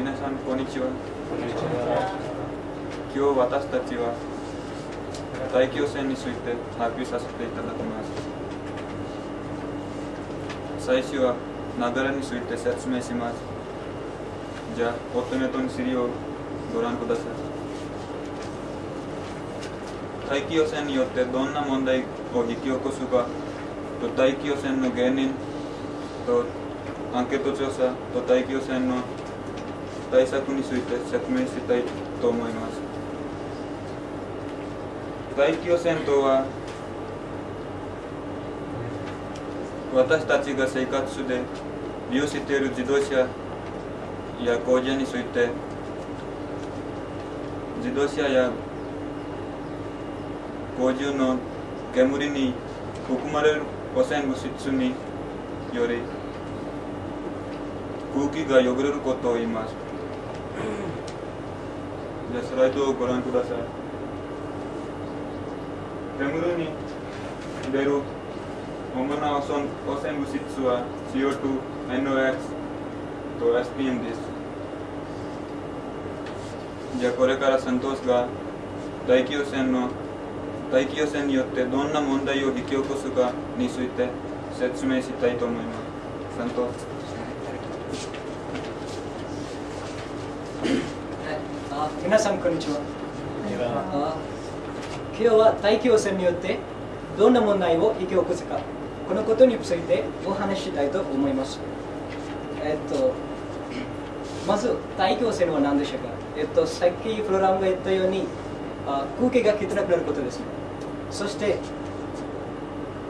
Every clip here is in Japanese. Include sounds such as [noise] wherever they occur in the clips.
皆さんこんにちは。今日私たちは大気汚染について発表させていただきます。最初は雪崩について説明します。じゃあお手元に資料をご覧ください。大気汚染によってどんな問題を引き起こすかと大気汚染の原因とアンケート調査と大気汚染の対策について説明したいと思います大気汚染とは私たちが生活で利用している自動車や工場について自動車や工場の煙に含まれる汚染物質により空気が汚れることを言います。じゃあスライドをご覧ください。煙に出る主な汚染汚染物質は CO2、NOx と SPM です。じゃあこれからサントスが大気汚染の大気汚染によってどんな問題を引き起こすかについて説明したいと思います。サントスあ皆さんこんにちは。今日は大気汚染によってどんな問題を引き起こすかこのことについてお話ししたいと思います。えっとまず大気汚染は何でしょうか。えっとさっきプログラムが言ったようにあ空気が汚くなることですね。そして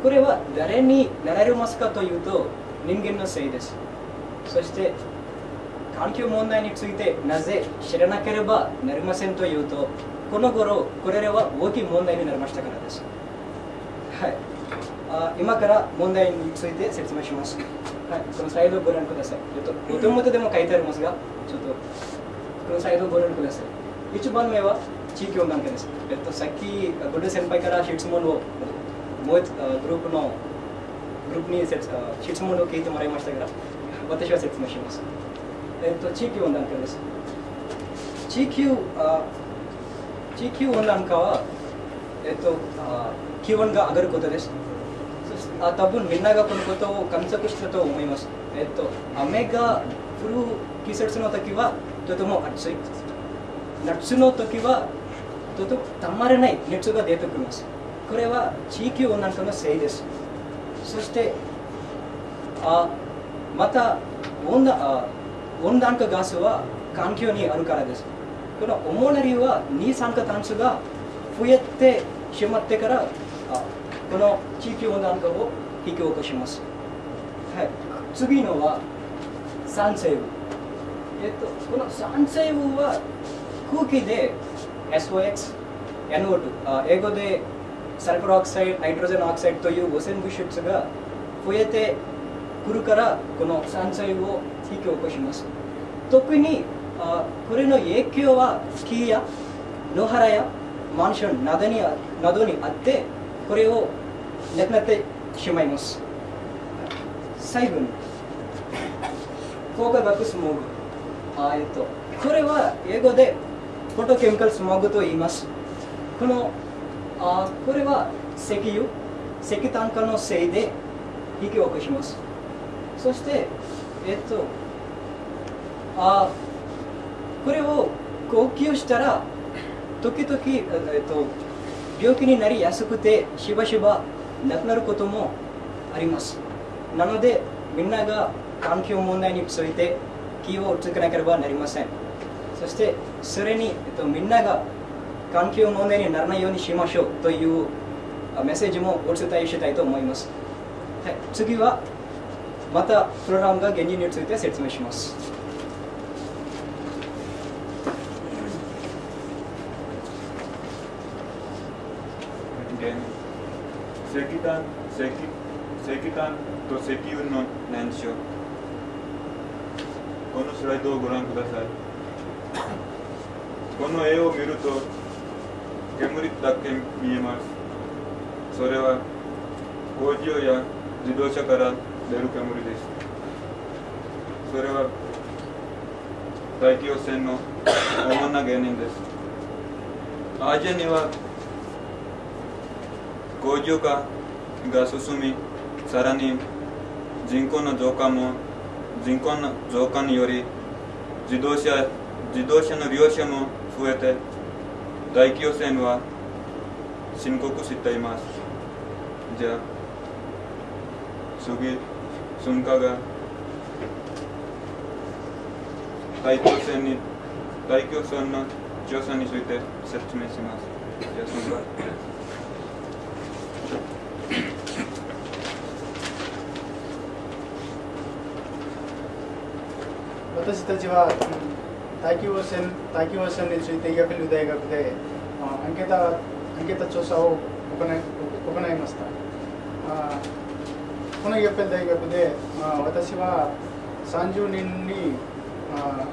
これは誰になられますかというと人間のせいです。そして環境問題についてなぜ知らなければなりませんというとこの頃これらは大きい問題になりましたからです、はい、あ今から問題について説明します、はい、このスライドをご覧ください。えっとお手元でも書いてありますがちょっとこのスライドをご覧ください。一番目は地域温暖化です、えっと、さっきゴルデ先輩から質問をもうグループのグループに質問を聞いてもらいましたが私は説明します。えっと、地域温暖化です。地域あ地域温暖化は、えっと、あ気温が上がることです。そしてあ多分みんながこのことを観測したと思います。えっと、雨が降る季節の時はとても暑い。夏の時はとてもたまらない熱が出てきます。これは地域温暖化のせいです。そしてあまた温暖あ温暖化ガスは環境にあるからです。この主な理由は二酸化炭素が増えてしまってからこの地域温暖化を引き起こします。はい、次のは酸性雨。えっと、この酸性雨は空気で SOX、NO2、あ英語でサルファーオクサイド、ナイトロジェンオクサイドという汚染物質が増えてくるからこの山菜を引き起こします。特にあこれの影響は木や野原やマンションなどになどにあってこれをなくなってしまいます。最後に高化学スモーグ。あえっとこれは英語でフォトケミカルスモーグと言います。このあこれは石油石炭化のせいで引き起こします。そしてえっとあこれを呼吸したら時々、えっと、病気になりやすくてしばしば亡くなることもあります。なのでみんなが環境問題について気をつけなければなりません。そしてそれに、えっと、みんなが環境問題にならないようにしましょうというメッセージもお伝えしたいと思います、はい、次はまたプログラムが原理について説明します。石炭石石炭と石油の燃焼このスライドをご覧ください。この絵を見ると煙だけ見えます。それは工場や自動車から出る煙ですそれは大気汚染の主な原因です。アジアには工業化が進みさらに人口の増加も人口の増加により自動車自動車の利用者も増えて大気汚染は深刻しています。じゃあ次。噴火が。大気汚染に大気汚染の調査について説明します。じゃあ噴火私たちは、大気汚染大気汚染についてヤフル大学でアンケートアンケート調査を行い行いました。あこのヤフル大学でまあ私は30人にあ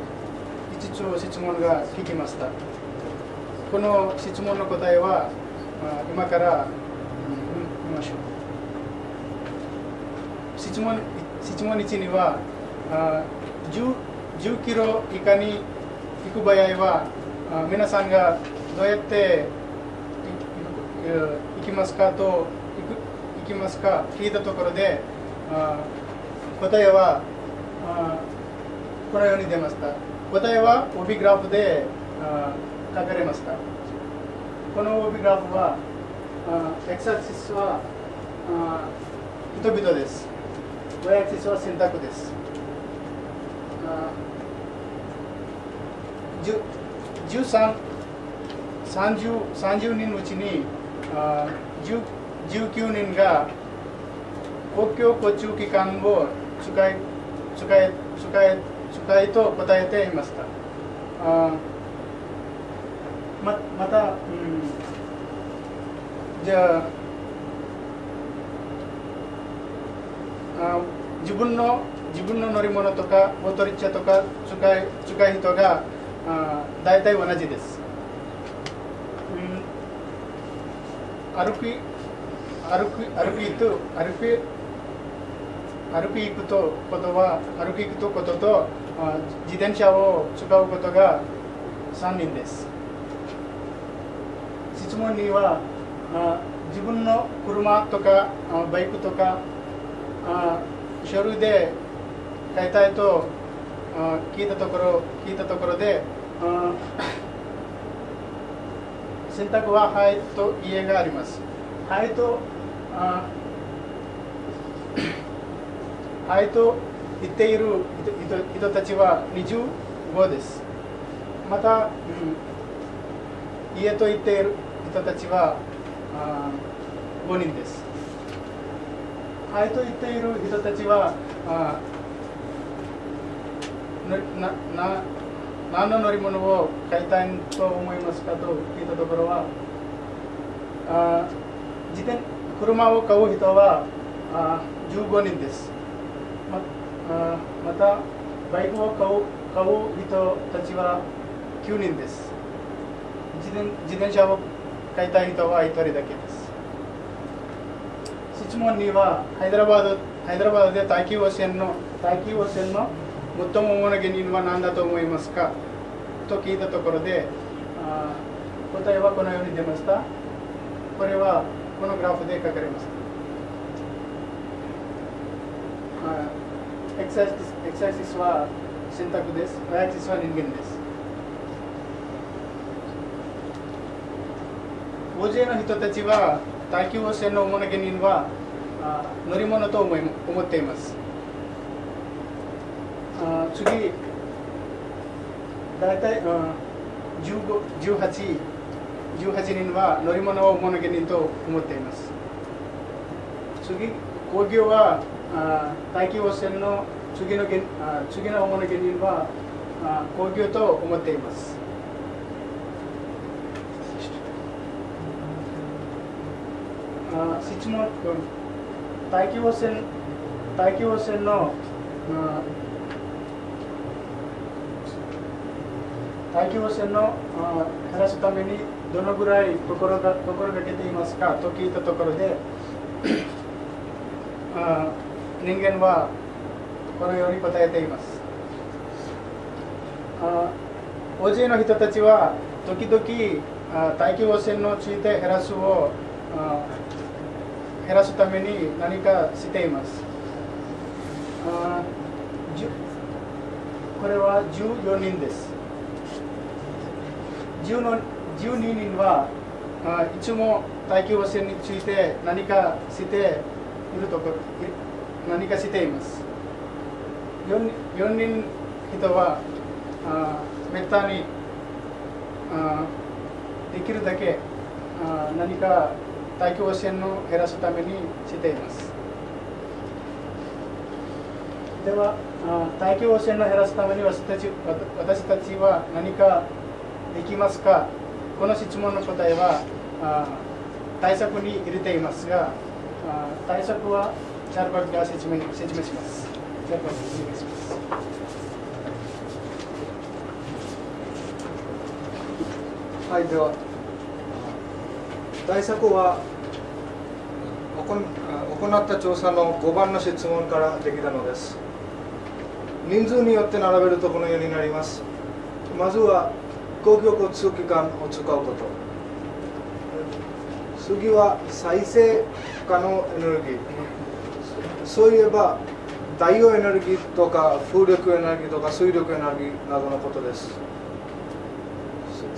5つ質問が聞きました。この質問の答えはあ今から、うん、見ましょう。質問質問1にはあ10 10キロ以下に行く場合は皆さんがどうやって行きますかときますか？聞いたところで答えはこのように出ました。答えは帯グラフで書かれました。この帯グラフはエクサシスは人々です。Y アクシスは選択です。13 30, 30人のうちにあ19人が公共交通機関を使い使い使い使いと答えていました。あままた、うん、じゃああ自分の自分の乗り物とかオートリッチャとか使い使い人があ大体同じです、うん、歩き歩く歩きと歩き歩き行くとことは歩き行くとことと自転車を使うことが3人です。質問には自分の車とかバイクとか書類で買いたいと聞いたところ聞いたところで [coughs] 選択は「はい」と「家」があります「はい」と「はい」と言っている人たちは25です。また、うん、家と言っている人たちはあ5人です。はいと言っている人たちはあなな何の乗り物を買いたいと思いますかと聞いたところはあ自転車を買う人はあ15人です。まあまたバイクを買う買う人たちは9人です。自転自転車を買いたい人は1人だけです。質問にはハイドラバードハイドラバードで大気汚染の大気汚染の最も主な原因は何だと思いますか？と聞いたところであ答えはこのように出ました。これはこのグラフで書かれましたエクサイエクサシスは選択です。アイシスは人間です。大勢の人たちは大気汚染の主な原因は乗り物と思い思っています。あ次大体、うん、18, 18人は乗り物を物原人と思っています。次工業はあ大気汚染の次のあ次の主な原因はあ工業と思っています。あ質問大気汚染大気汚染のあ大気汚染の減らすためにどのぐらい心が心がけていますか？と聞いたところで人間はこのように答えています。あ大勢の人たちは時々あ大気汚染について減らすを減らすために何かしています。あこれは14人です。10の12人はあいつも大気汚染について何かしているところい何かしています。4, 4人人はあめったにあできるだけあ何か大気汚染を減らすためにしています。ではあ大気汚染を減らすために私たち私たちは何かできますか？この質問の答えは対策に入れていますが対策はチャルバクが説明説明します。チャルバクお願いします。はい、では。対策は行行った調査の5番の質問からできたのです。人数によって並べるとこのようになります。まずは公共交通機関を使うこと。次は再生可能エネルギー。そういえば太陽エネルギーとか風力エネルギーとか水力エネルギーなどのことです。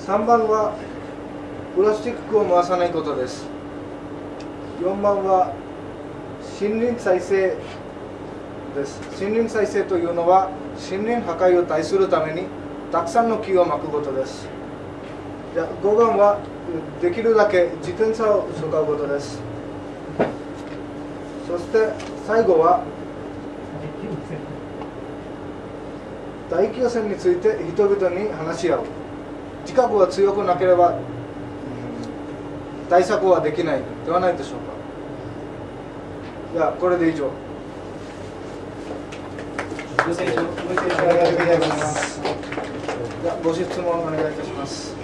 3番はプラスチックを回さないことです。4番は森林再生です。森林再生というのは森林破壊を対するためにたくさんの木をまくことです。じゃ5番はできるだけ自転車を使うことです。そして最後は大気汚染について人々に話し合う。自覚が強くなければ対策はできない。ではないでしょうか。じゃあこれで以上。ご清聴ありがとうございます。じゃご質問お願いいたします。